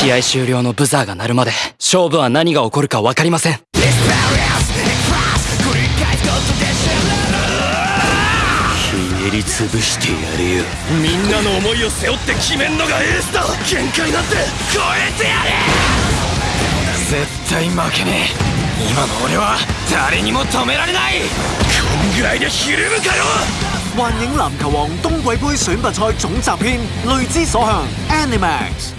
試合終了のブザーが鳴るまで勝負は何が起こるか分かりません。ひねり潰してやるよ。みんなの思いを背負って決めんのがエースだ。限界なんて超えてやれ。絶対負けねえ。今の俺は誰にも止められない。こんぐらいでひるむかよ。幻影籃球王冬季杯選拔賽總集篇，淚之所向 Animax。